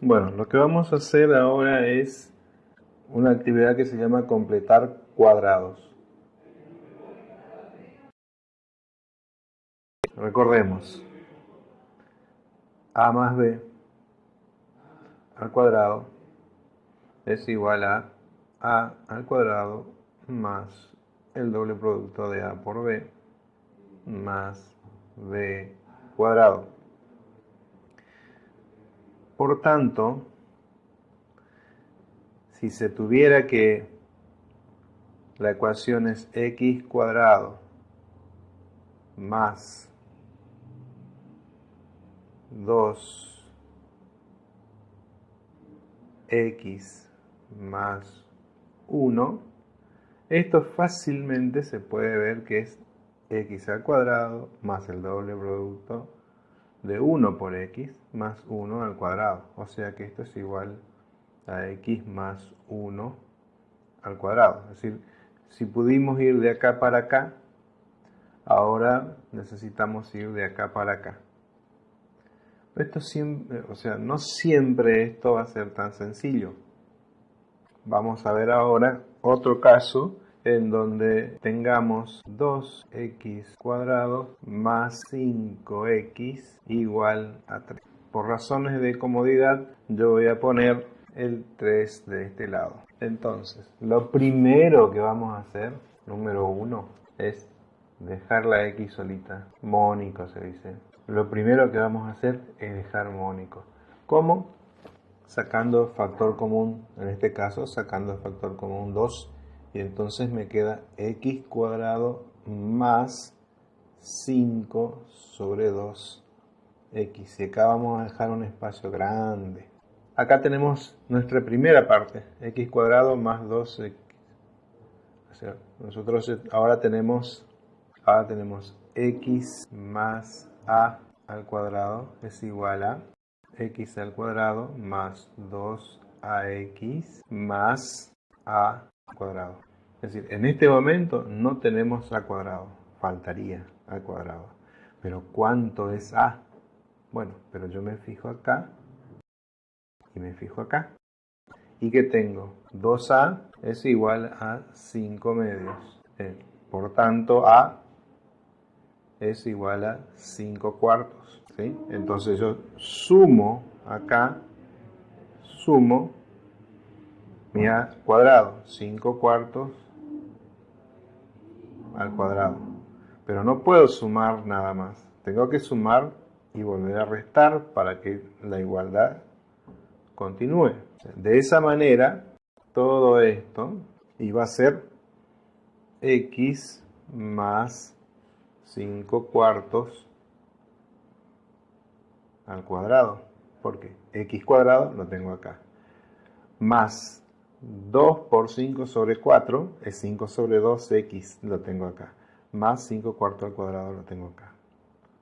Bueno, lo que vamos a hacer ahora es una actividad que se llama completar cuadrados. Recordemos, a más b al cuadrado es igual a a al cuadrado más el doble producto de a por b más b cuadrado. Por tanto, si se tuviera que la ecuación es x cuadrado más 2x más 1, esto fácilmente se puede ver que es x al cuadrado más el doble producto de 1 por x más 1 al cuadrado. O sea que esto es igual a x más 1 al cuadrado. Es decir, si pudimos ir de acá para acá, ahora necesitamos ir de acá para acá. Esto siempre, o sea, no siempre esto va a ser tan sencillo. Vamos a ver ahora otro caso en donde tengamos 2x cuadrado más 5x igual a 3. Por razones de comodidad yo voy a poner el 3 de este lado. Entonces, lo primero que vamos a hacer, número 1, es dejar la x solita. Mónico se dice lo primero que vamos a hacer es dejar mónico. ¿Cómo? Sacando factor común, en este caso sacando factor común 2 y entonces me queda x cuadrado más 5 sobre 2x. Y acá vamos a dejar un espacio grande. Acá tenemos nuestra primera parte, x cuadrado más 2x. O sea, nosotros ahora tenemos, ahora tenemos x más a al cuadrado es igual a x al cuadrado más 2ax más a cuadrado. Es decir, en este momento no tenemos a cuadrado, faltaría al cuadrado. Pero ¿cuánto es a? Bueno, pero yo me fijo acá y me fijo acá. ¿Y qué tengo? 2a es igual a 5 medios. Eh, por tanto, a es igual a 5 cuartos. ¿sí? Entonces yo sumo acá, sumo cuadrado, 5 cuartos al cuadrado. Pero no puedo sumar nada más. Tengo que sumar y volver a restar para que la igualdad continúe. De esa manera, todo esto iba a ser x más 5 cuartos al cuadrado, porque x cuadrado lo tengo acá, más 2 por 5 sobre 4 es 5 sobre 2x, lo tengo acá, más 5 cuartos al cuadrado lo tengo acá.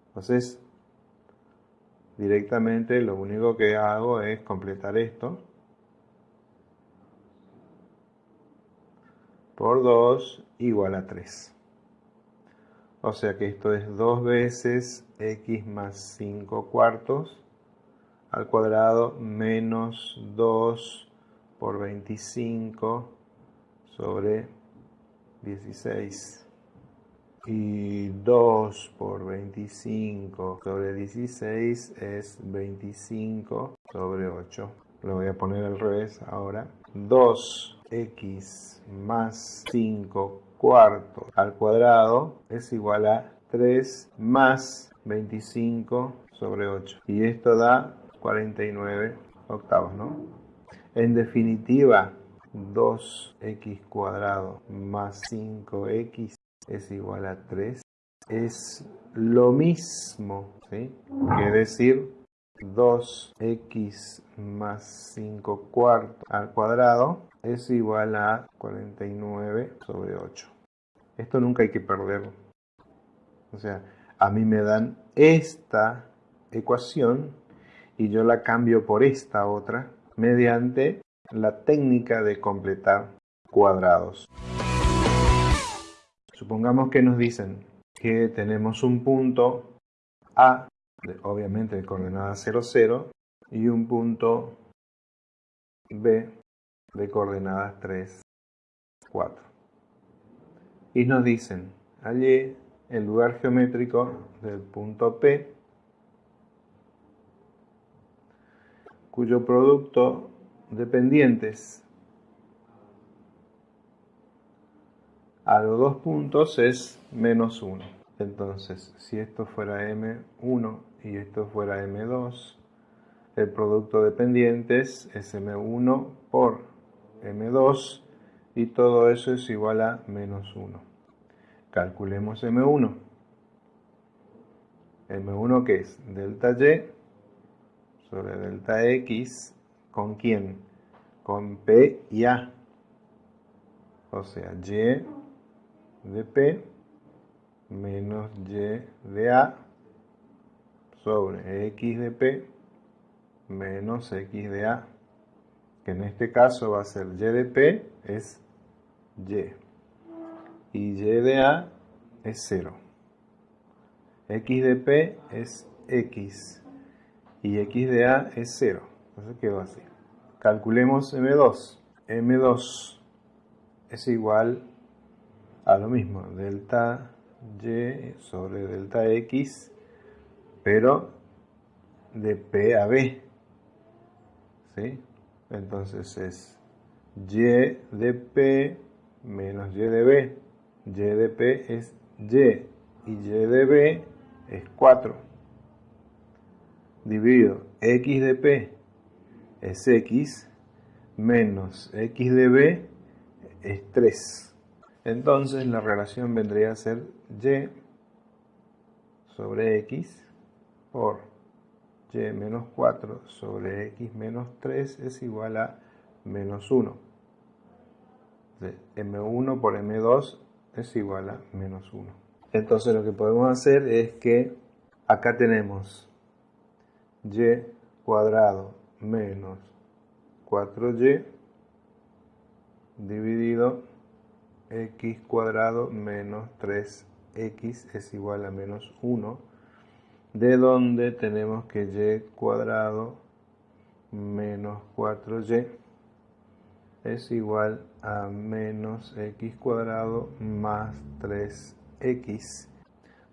Entonces, directamente lo único que hago es completar esto por 2 igual a 3. O sea que esto es 2 veces x más 5 cuartos al cuadrado menos 2 por 25 sobre 16. Y 2 por 25 sobre 16 es 25 sobre 8. Lo voy a poner al revés ahora. 2x más 5 cuarto al cuadrado es igual a 3 más 25 sobre 8. Y esto da 49 octavos, ¿no? En definitiva, 2x cuadrado más 5x es igual a 3. Es lo mismo, ¿sí? Que decir 2x más 5 cuartos al cuadrado es igual a 49 sobre 8. Esto nunca hay que perderlo. O sea, a mí me dan esta ecuación y yo la cambio por esta otra mediante la técnica de completar cuadrados. Supongamos que nos dicen que tenemos un punto A, obviamente de coordenada 0, 0, y un punto B de coordenadas 3, 4. Y nos dicen, allí el lugar geométrico del punto P, cuyo producto de pendientes a los dos puntos es menos 1. Entonces, si esto fuera M1 y esto fuera M2, el producto de pendientes es M1 por M2 y todo eso es igual a menos 1. Calculemos M1. M1 que es delta Y sobre delta X con quién? Con P y A. O sea, Y de P menos Y de A sobre X de P menos X de A, que en este caso va a ser Y de P es Y, y Y de A es 0. X de P es X, y X de A es 0. Entonces quedó así. Calculemos M2. M2 es igual a lo mismo, delta Y sobre delta X, pero de P a B. Entonces es y de p menos y de b. y de p es y y y de b es 4. Dividido x de p es x menos x de b es 3. Entonces la relación vendría a ser y sobre x por y menos 4 sobre x menos 3 es igual a menos 1. m1 por m2 es igual a menos 1. Entonces lo que podemos hacer es que acá tenemos y cuadrado menos 4y dividido x cuadrado menos 3x es igual a menos 1 de donde tenemos que y cuadrado menos 4y es igual a menos x cuadrado más 3x,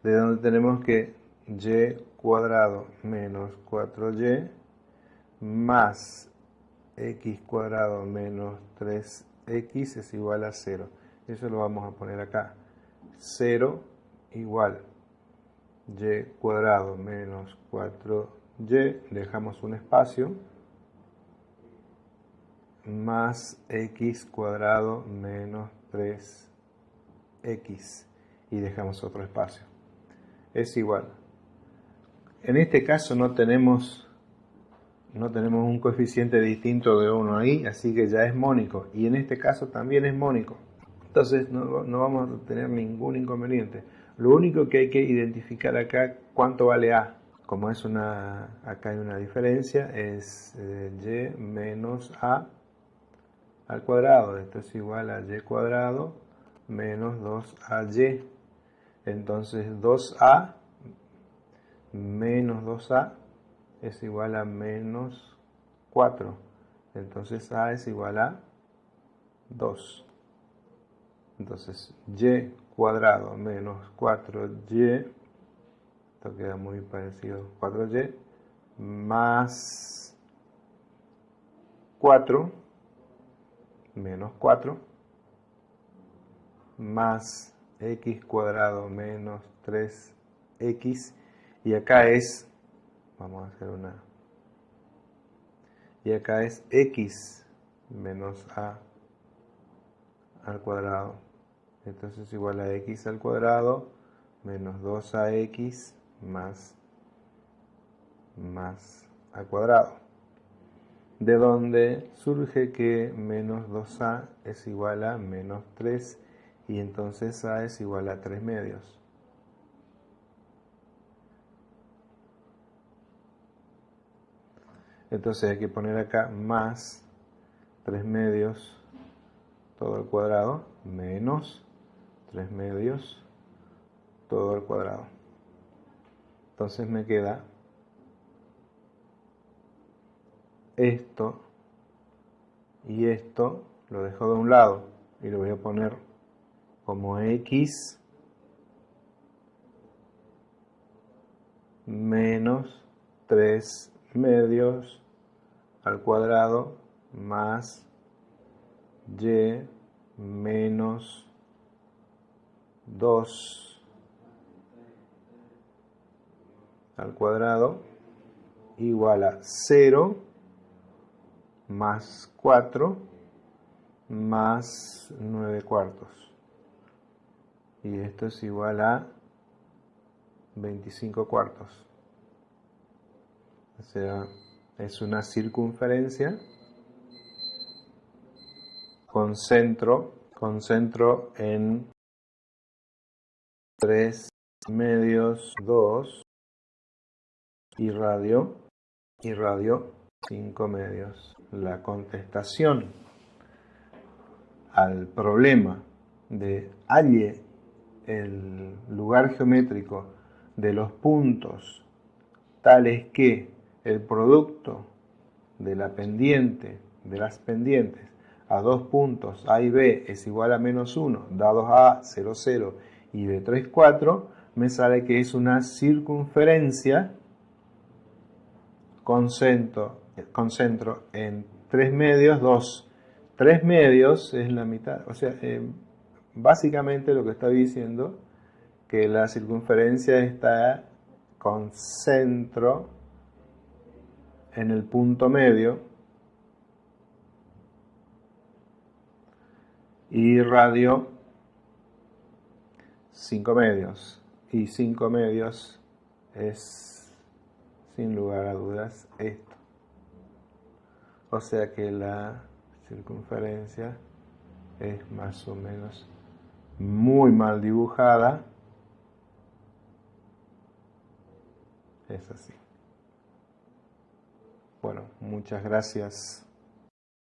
de donde tenemos que y cuadrado menos 4y más x cuadrado menos 3x es igual a 0. Eso lo vamos a poner acá. 0 igual y cuadrado menos 4y, dejamos un espacio, más x cuadrado menos 3x y dejamos otro espacio. Es igual. En este caso no tenemos, no tenemos un coeficiente distinto de 1 ahí, así que ya es mónico. Y en este caso también es mónico. Entonces no, no vamos a tener ningún inconveniente. Lo único que hay que identificar acá cuánto vale A. Como es una, acá hay una diferencia, es eh, y menos A al cuadrado. Esto es igual a y cuadrado menos 2ay. Entonces 2a menos 2a es igual a menos 4. Entonces a es igual a 2. Entonces y cuadrado menos 4y, esto queda muy parecido, 4y, más 4, menos 4, más x cuadrado menos 3x, y acá es, vamos a hacer una, y acá es x menos a al cuadrado entonces igual a x al cuadrado menos 2ax más, más al cuadrado. De donde surge que menos 2a es igual a menos 3 y entonces a es igual a 3 medios. Entonces hay que poner acá más 3 medios todo al cuadrado menos 3 medios todo al cuadrado. Entonces me queda esto y esto lo dejo de un lado y lo voy a poner como x menos 3 medios al cuadrado más y menos 2 al cuadrado igual a 0 más 4 más 9 cuartos. Y esto es igual a 25 cuartos. O sea, es una circunferencia con centro, en 3 medios 2 y radio y radio 5 medios. La contestación al problema de halle el lugar geométrico de los puntos tales que el producto de la pendiente de las pendientes a dos puntos A y B es igual a menos 1, dados A 0, 0 y B 3, 4, me sale que es una circunferencia concentro, concentro en 3 medios, 2. 3 medios es la mitad, o sea, eh, básicamente lo que está diciendo que la circunferencia está con centro en el punto medio y radio 5 medios y 5 medios es sin lugar a dudas esto. O sea que la circunferencia es más o menos muy mal dibujada. Es así. Bueno, muchas gracias.